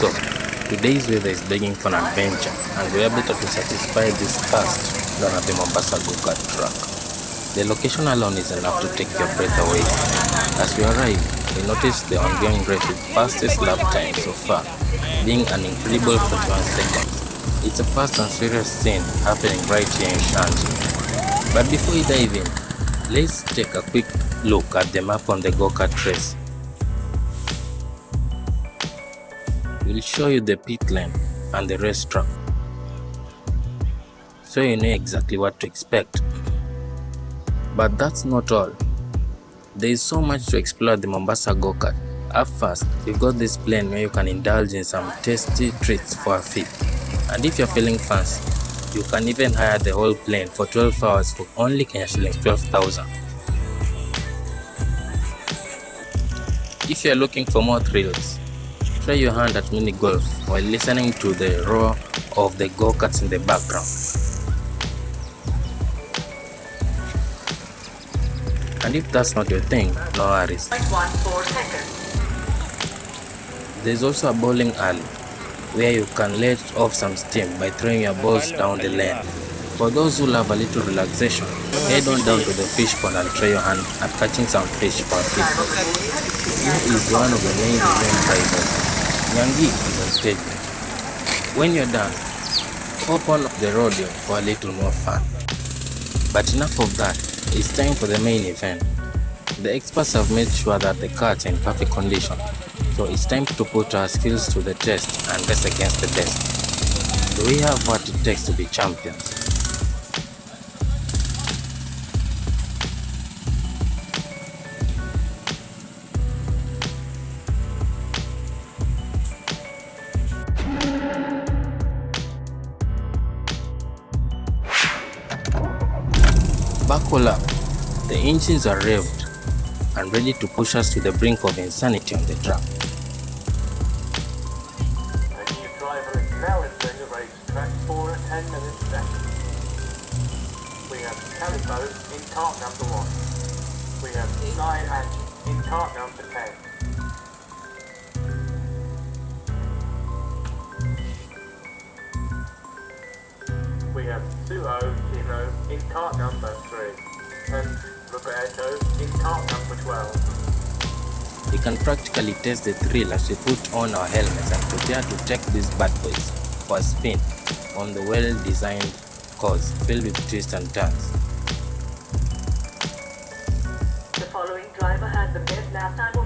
So, today's weather is begging for an adventure and we're better to satisfy this thirst than at the Mombasa go-kart track. The location alone is enough to take your breath away. As we arrive, we notice the ongoing race with fastest lap time so far, being an incredible 41 seconds. It's a fast and serious scene happening right here in Shanti. But before we dive in, let's take a quick look at the map on the go-kart race. We'll show you the pit lane and the racetrack, so you know exactly what to expect. But that's not all. There is so much to explore the Mombasa go-kart. Up first, you've got this plane where you can indulge in some tasty treats for a fee. And if you're feeling fancy, you can even hire the whole plane for 12 hours for only Kenya shillings 12,000. If you're looking for more thrills, try your hand at mini golf while listening to the roar of the go-karts in the background. And if that's not your thing, no worries. There's also a bowling alley where you can let off some steam by throwing your balls down the lane. For those who love a little relaxation, head on down to the fish pond and try your hand at catching some fish for a fish. Here is one of the main event drivers, Nyangi is on. When you're done, hop on the rodeo for a little more fun. But enough of that, it's time for the main event. The experts have made sure that the carts are in perfect condition, so it's time to put our skills to the test and race against the best. Do we have what it takes to be champions? Buckle up, the engines are revved and ready to push us to the brink of insanity on the track. A new driver is now entering the racetrack for 10 minute. We have Calico in cart number 1. We have Sky Angie in number 10. We have Suho Tino in cart number 3. And Roberto in cart number 12. We can practically test the thrill as we put on our helmets and prepare to take these bad boys for a spin on the well-designed course filled with twists and turns. The following driver has the best lap time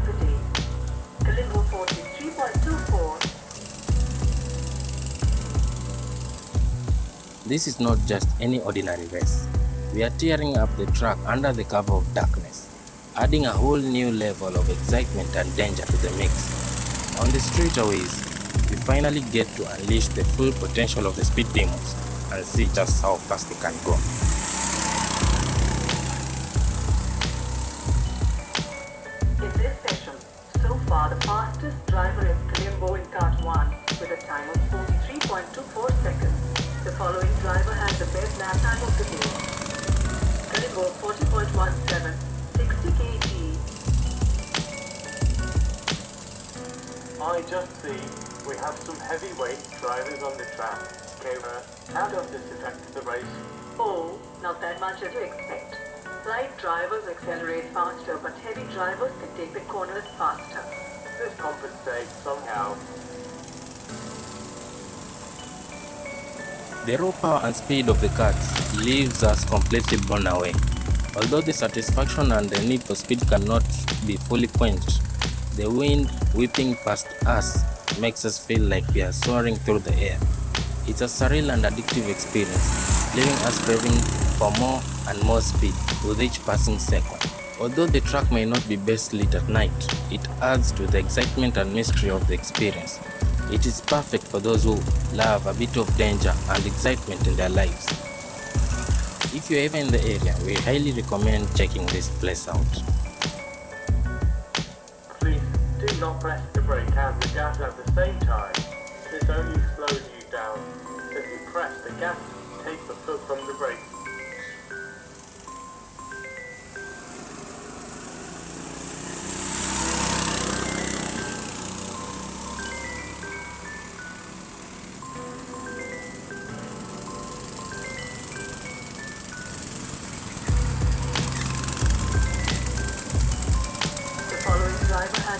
This is not just any ordinary race. We are tearing up the track under the cover of darkness, adding a whole new level of excitement and danger to the mix. On the straightaways, we finally get to unleash the full potential of the speed demons and see just how fast they can go. I just see we have some heavyweight drivers on the track. Kara, uh, how does this affect the race? Oh, not that much as you expect. Light drivers accelerate faster, but heavy drivers can take the corners faster. This compensates somehow. The raw power and speed of the cars leaves us completely blown away. Although the satisfaction and the need for speed cannot be fully quenched, the wind whipping past us makes us feel like we are soaring through the air. It's a surreal and addictive experience, leaving us craving for more and more speed with each passing second. Although the track may not be best lit at night, it adds to the excitement and mystery of the experience. It is perfect for those who love a bit of danger and excitement in their lives. If you're ever in the area, we highly recommend checking this place out. Not press the brake and the gas at the same time. This only slows you down. If you press the gas, take the foot from the brake.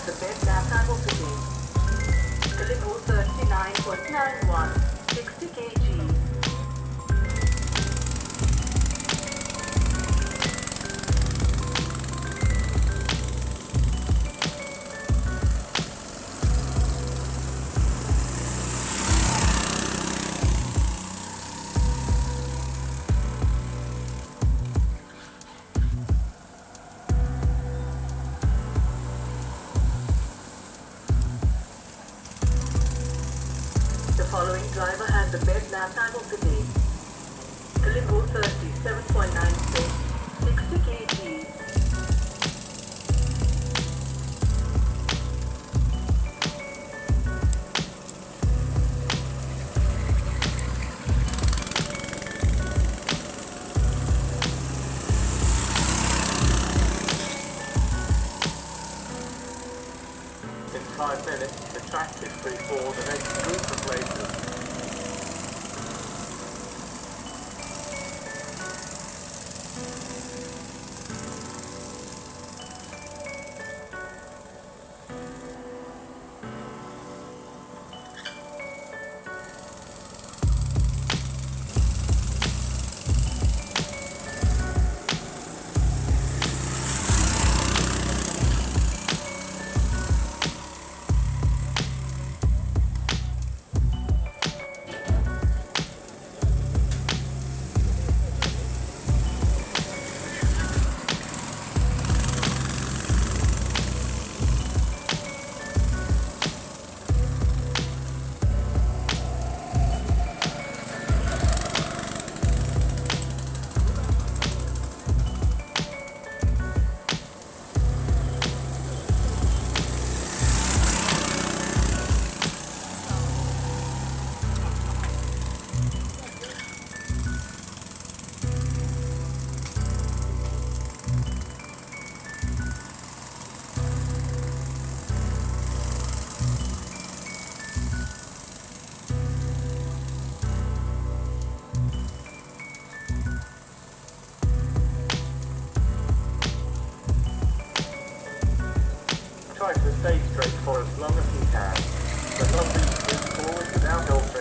The best time of the day. Kalimbo 39.91, following driver has the best lap time of the day. Kalimbo 37.96, 60 kg. Five minutes, the track is free for the next group of races.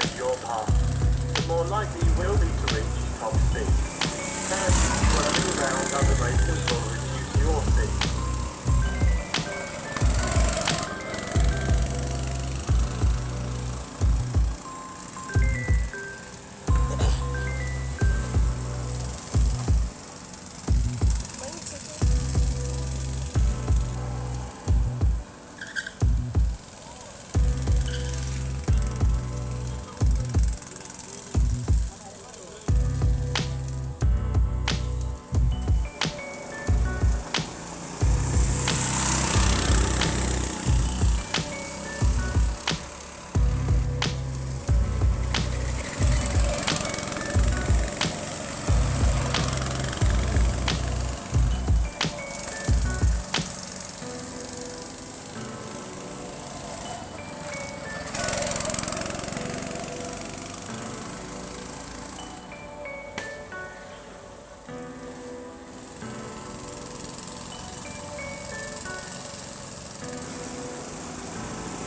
Without your path, the more likely you will be to reach top speed. Turns swirling around other racers will reduce your speed.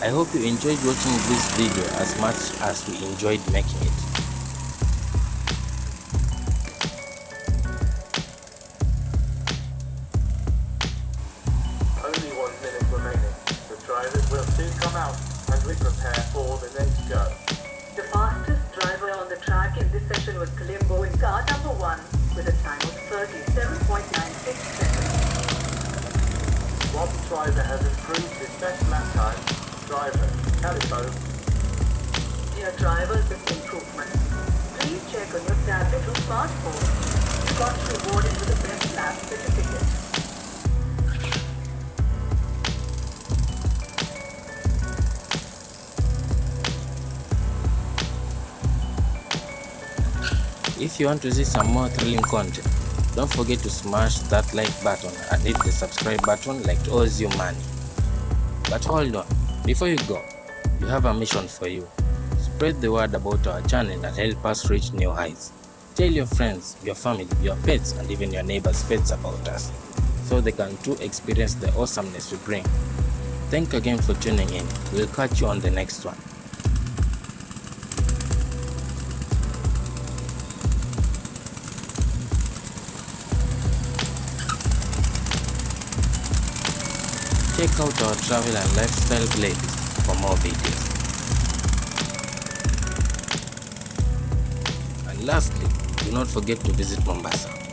I hope you enjoyed watching this video as much as we enjoyed making it. Only one minute remaining. The drivers will soon come out and we prepare for the next go. The fastest driver on the track in this session was Kalimbo in car number one with a time of 37.96 seconds. One driver has improved his best lap time. Driver, Calico, Dear drivers with improvement, please check on your tablet or smartphone. You got rewarded with a best lap certificate. If you want to see some more thrilling content, don't forget to smash that like button and hit the subscribe button like it owes you money. But hold on, before you go, we have a mission for you. Spread the word about our channel and help us reach new heights. Tell your friends, your family, your pets, and even your neighbors' pets about us, so they can too experience the awesomeness we bring. Thank again for tuning in. We'll catch you on the next one. Check out our travel and lifestyle playlist for more videos. And lastly, do not forget to visit Mombasa.